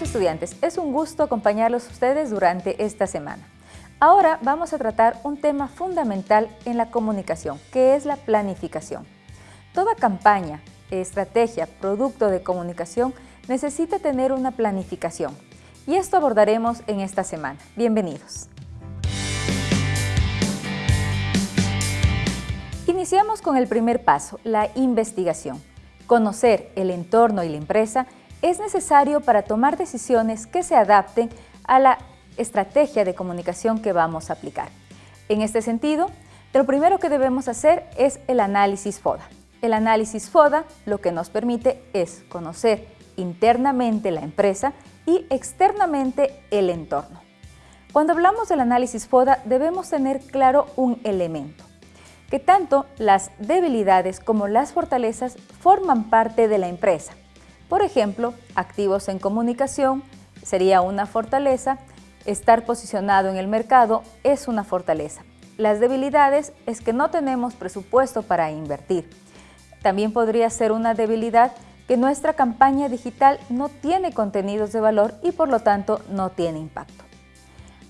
Estudiantes, es un gusto acompañarlos ustedes durante esta semana. Ahora vamos a tratar un tema fundamental en la comunicación, que es la planificación. Toda campaña, estrategia, producto de comunicación necesita tener una planificación. Y esto abordaremos en esta semana. Bienvenidos. Iniciamos con el primer paso, la investigación. Conocer el entorno y la empresa es necesario para tomar decisiones que se adapten a la estrategia de comunicación que vamos a aplicar. En este sentido, lo primero que debemos hacer es el análisis FODA. El análisis FODA lo que nos permite es conocer internamente la empresa y externamente el entorno. Cuando hablamos del análisis FODA debemos tener claro un elemento, que tanto las debilidades como las fortalezas forman parte de la empresa por ejemplo, activos en comunicación sería una fortaleza, estar posicionado en el mercado es una fortaleza. Las debilidades es que no tenemos presupuesto para invertir. También podría ser una debilidad que nuestra campaña digital no tiene contenidos de valor y por lo tanto no tiene impacto.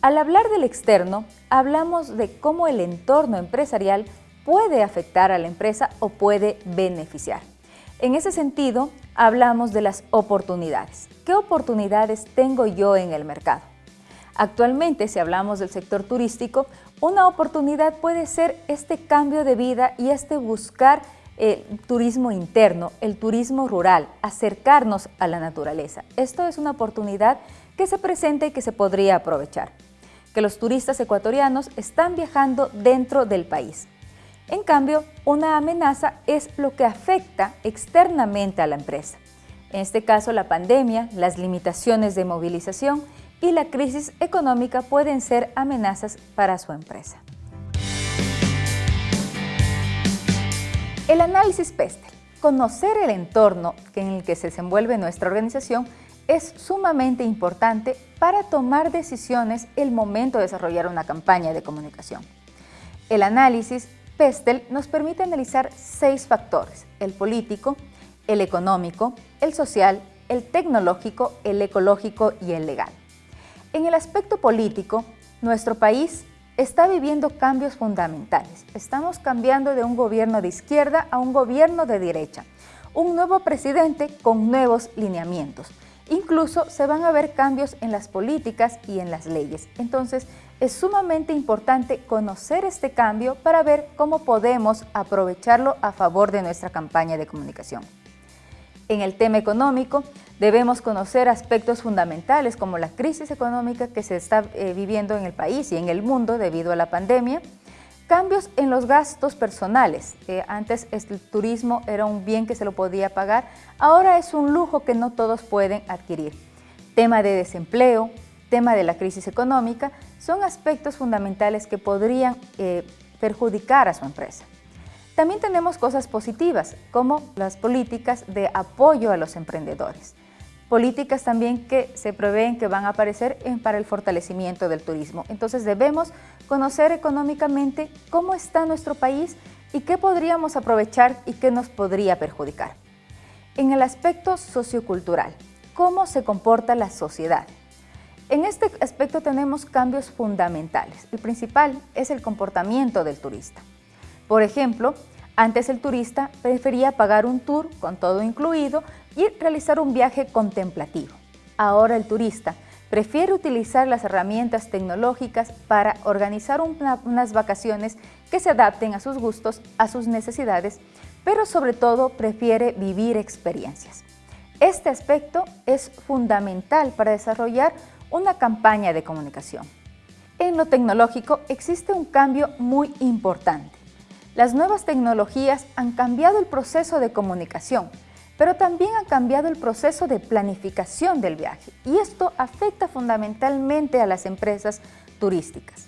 Al hablar del externo, hablamos de cómo el entorno empresarial puede afectar a la empresa o puede beneficiar. En ese sentido, hablamos de las oportunidades. ¿Qué oportunidades tengo yo en el mercado? Actualmente, si hablamos del sector turístico, una oportunidad puede ser este cambio de vida y este buscar el turismo interno, el turismo rural, acercarnos a la naturaleza. Esto es una oportunidad que se presenta y que se podría aprovechar. Que los turistas ecuatorianos están viajando dentro del país. En cambio, una amenaza es lo que afecta externamente a la empresa. En este caso, la pandemia, las limitaciones de movilización y la crisis económica pueden ser amenazas para su empresa. El análisis PESTEL. Conocer el entorno en el que se desenvuelve nuestra organización es sumamente importante para tomar decisiones el momento de desarrollar una campaña de comunicación. El análisis PESTEL nos permite analizar seis factores, el político, el económico, el social, el tecnológico, el ecológico y el legal. En el aspecto político, nuestro país está viviendo cambios fundamentales. Estamos cambiando de un gobierno de izquierda a un gobierno de derecha. Un nuevo presidente con nuevos lineamientos. Incluso se van a ver cambios en las políticas y en las leyes. Entonces, es sumamente importante conocer este cambio para ver cómo podemos aprovecharlo a favor de nuestra campaña de comunicación. En el tema económico, debemos conocer aspectos fundamentales como la crisis económica que se está eh, viviendo en el país y en el mundo debido a la pandemia, cambios en los gastos personales. antes el turismo era un bien que se lo podía pagar, ahora es un lujo que no todos pueden adquirir. Tema de desempleo, tema de la crisis económica, son aspectos fundamentales que podrían eh, perjudicar a su empresa. También tenemos cosas positivas, como las políticas de apoyo a los emprendedores. Políticas también que se prevén que van a aparecer para el fortalecimiento del turismo. Entonces debemos conocer económicamente cómo está nuestro país y qué podríamos aprovechar y qué nos podría perjudicar. En el aspecto sociocultural, cómo se comporta la sociedad. En este aspecto tenemos cambios fundamentales. El principal es el comportamiento del turista. Por ejemplo, antes el turista prefería pagar un tour con todo incluido y realizar un viaje contemplativo. Ahora el turista prefiere utilizar las herramientas tecnológicas para organizar unas vacaciones que se adapten a sus gustos, a sus necesidades, pero sobre todo prefiere vivir experiencias. Este aspecto es fundamental para desarrollar una campaña de comunicación. En lo tecnológico existe un cambio muy importante. Las nuevas tecnologías han cambiado el proceso de comunicación, pero también han cambiado el proceso de planificación del viaje y esto afecta fundamentalmente a las empresas turísticas.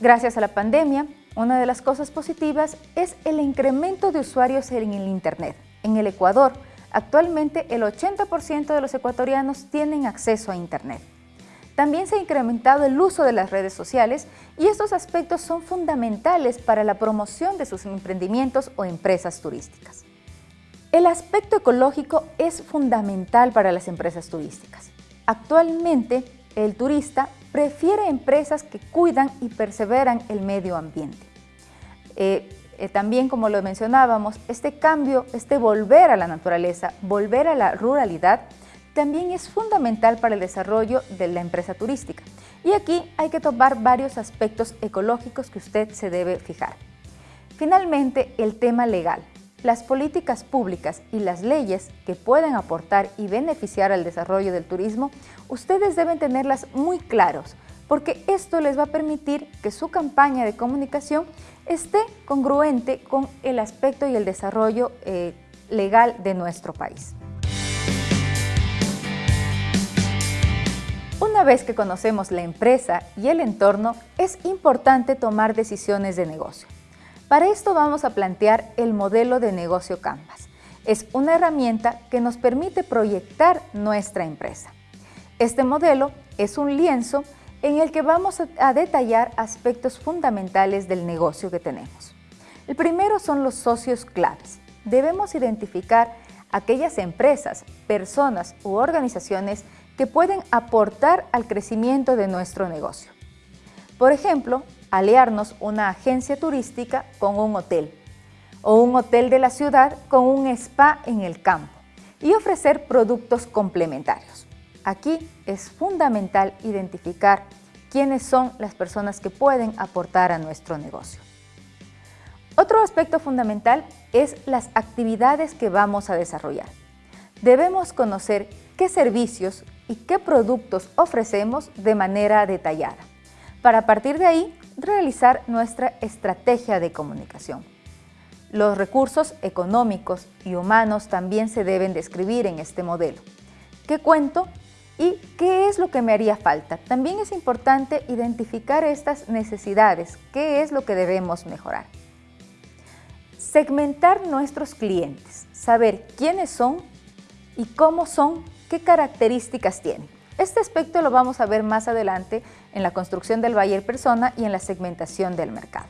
Gracias a la pandemia, una de las cosas positivas es el incremento de usuarios en el Internet. En el Ecuador, actualmente el 80% de los ecuatorianos tienen acceso a Internet. También se ha incrementado el uso de las redes sociales y estos aspectos son fundamentales para la promoción de sus emprendimientos o empresas turísticas. El aspecto ecológico es fundamental para las empresas turísticas. Actualmente, el turista prefiere empresas que cuidan y perseveran el medio ambiente. Eh, eh, también, como lo mencionábamos, este cambio, este volver a la naturaleza, volver a la ruralidad, también es fundamental para el desarrollo de la empresa turística. Y aquí hay que tomar varios aspectos ecológicos que usted se debe fijar. Finalmente, el tema legal. Las políticas públicas y las leyes que pueden aportar y beneficiar al desarrollo del turismo, ustedes deben tenerlas muy claros, porque esto les va a permitir que su campaña de comunicación esté congruente con el aspecto y el desarrollo eh, legal de nuestro país. Vez que conocemos la empresa y el entorno, es importante tomar decisiones de negocio. Para esto vamos a plantear el modelo de negocio Canvas. Es una herramienta que nos permite proyectar nuestra empresa. Este modelo es un lienzo en el que vamos a detallar aspectos fundamentales del negocio que tenemos. El primero son los socios claves. Debemos identificar aquellas empresas, personas u organizaciones que pueden aportar al crecimiento de nuestro negocio. Por ejemplo, aliarnos una agencia turística con un hotel o un hotel de la ciudad con un spa en el campo y ofrecer productos complementarios. Aquí es fundamental identificar quiénes son las personas que pueden aportar a nuestro negocio. Otro aspecto fundamental es las actividades que vamos a desarrollar. Debemos conocer qué servicios y qué productos ofrecemos de manera detallada, para partir de ahí realizar nuestra estrategia de comunicación. Los recursos económicos y humanos también se deben describir en este modelo. ¿Qué cuento y qué es lo que me haría falta? También es importante identificar estas necesidades, qué es lo que debemos mejorar. Segmentar nuestros clientes, saber quiénes son y cómo son, qué características tienen. Este aspecto lo vamos a ver más adelante en la construcción del buyer persona y en la segmentación del mercado.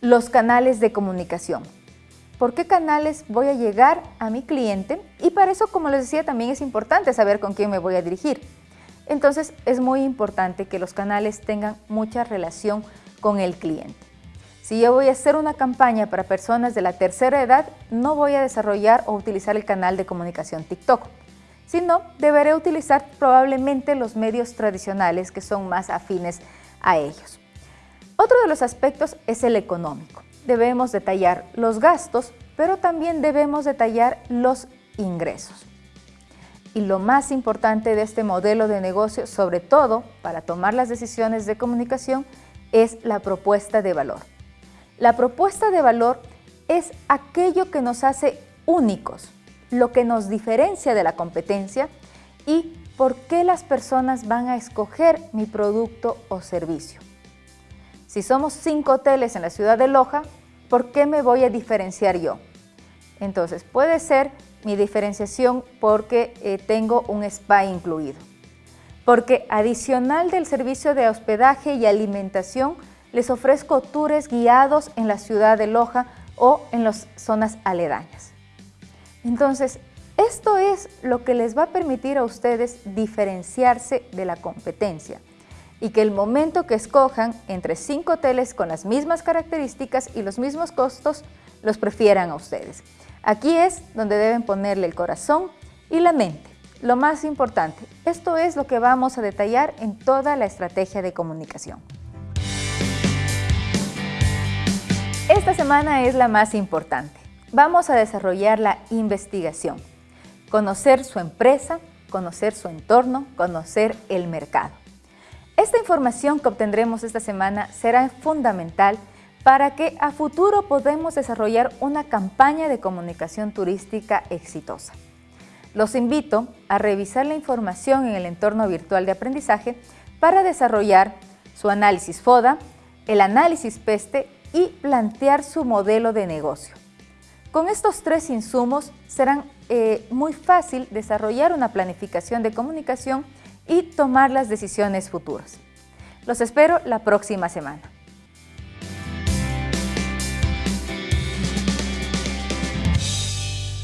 Los canales de comunicación. ¿Por qué canales voy a llegar a mi cliente? Y para eso, como les decía, también es importante saber con quién me voy a dirigir. Entonces, es muy importante que los canales tengan mucha relación con el cliente. Si yo voy a hacer una campaña para personas de la tercera edad, no voy a desarrollar o utilizar el canal de comunicación TikTok sino deberé utilizar probablemente los medios tradicionales que son más afines a ellos. Otro de los aspectos es el económico. Debemos detallar los gastos, pero también debemos detallar los ingresos. Y lo más importante de este modelo de negocio, sobre todo para tomar las decisiones de comunicación, es la propuesta de valor. La propuesta de valor es aquello que nos hace únicos, lo que nos diferencia de la competencia y por qué las personas van a escoger mi producto o servicio. Si somos cinco hoteles en la ciudad de Loja, ¿por qué me voy a diferenciar yo? Entonces, puede ser mi diferenciación porque eh, tengo un spa incluido. Porque adicional del servicio de hospedaje y alimentación, les ofrezco tours guiados en la ciudad de Loja o en las zonas aledañas. Entonces, esto es lo que les va a permitir a ustedes diferenciarse de la competencia y que el momento que escojan entre cinco hoteles con las mismas características y los mismos costos, los prefieran a ustedes. Aquí es donde deben ponerle el corazón y la mente. Lo más importante, esto es lo que vamos a detallar en toda la estrategia de comunicación. Esta semana es la más importante vamos a desarrollar la investigación, conocer su empresa, conocer su entorno, conocer el mercado. Esta información que obtendremos esta semana será fundamental para que a futuro podamos desarrollar una campaña de comunicación turística exitosa. Los invito a revisar la información en el entorno virtual de aprendizaje para desarrollar su análisis FODA, el análisis PESTE y plantear su modelo de negocio. Con estos tres insumos será eh, muy fácil desarrollar una planificación de comunicación y tomar las decisiones futuras. Los espero la próxima semana.